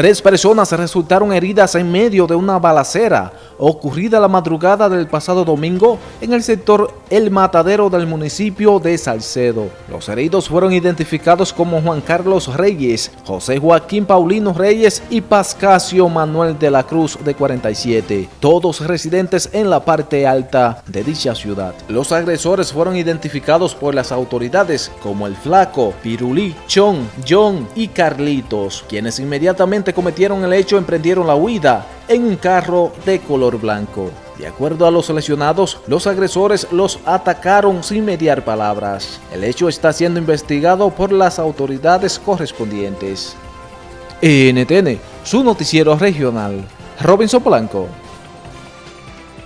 Tres personas resultaron heridas en medio de una balacera ocurrida la madrugada del pasado domingo en el sector El Matadero del municipio de Salcedo. Los heridos fueron identificados como Juan Carlos Reyes, José Joaquín Paulino Reyes y Pascasio Manuel de la Cruz de 47, todos residentes en la parte alta de dicha ciudad. Los agresores fueron identificados por las autoridades como el Flaco, Pirulí, Chon, John y Carlitos, quienes inmediatamente cometieron el hecho emprendieron la huida en un carro de color blanco. De acuerdo a los lesionados, los agresores los atacaron sin mediar palabras. El hecho está siendo investigado por las autoridades correspondientes. NTN, su noticiero regional. Robinson Blanco.